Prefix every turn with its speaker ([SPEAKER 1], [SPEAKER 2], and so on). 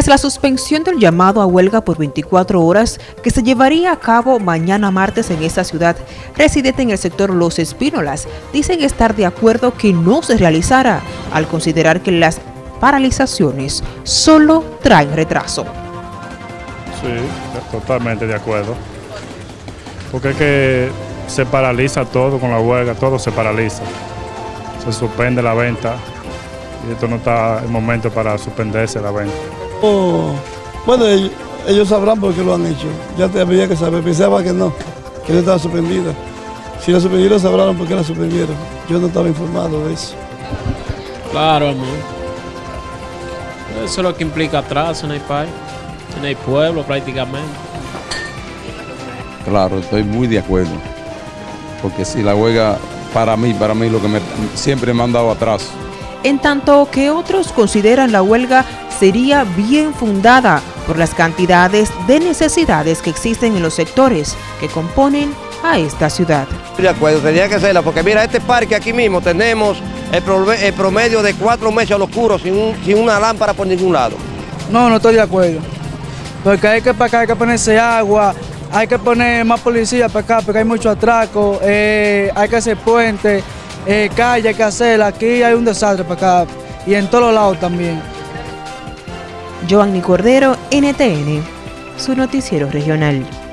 [SPEAKER 1] Tras la suspensión del llamado a huelga por 24 horas que se llevaría a cabo mañana martes en esta ciudad, residentes en el sector Los Espínolas dicen estar de acuerdo que no se realizara, al considerar que las paralizaciones solo traen retraso.
[SPEAKER 2] Sí, totalmente de acuerdo. Porque es que se paraliza todo con la huelga, todo se paraliza. Se suspende la venta y esto no está el momento para suspenderse la venta.
[SPEAKER 3] Oh, bueno, ellos, sabrán por qué lo han hecho. Ya te había que saber, pensaba que no, que no estaba suspendida. Si la suspendieron, sabrán por qué la suspendieron. Yo no estaba informado de eso.
[SPEAKER 4] Claro, amor. Eso es lo que implica atrás en el país, en el pueblo prácticamente.
[SPEAKER 5] Claro, estoy muy de acuerdo. Porque si la huelga, para mí, para mí, lo que me, siempre me han dado atrás.
[SPEAKER 1] En tanto que otros consideran la huelga sería bien fundada por las cantidades de necesidades que existen en los sectores que componen a esta ciudad.
[SPEAKER 6] De acuerdo, tenía que serla, porque mira, este parque aquí mismo tenemos el, promedio de cuatro meses al oscuro sin, sin una lámpara por ningún lado.
[SPEAKER 7] No, no estoy de acuerdo, porque hay que para acá hay que ponerse agua, hay que poner más policía para acá porque hay mucho atraco, eh, hay que hacer puentes, eh, calle hay que hacer, aquí hay un desastre para acá y en todos lados también.
[SPEAKER 1] Giovanni Cordero, NTN, su noticiero regional.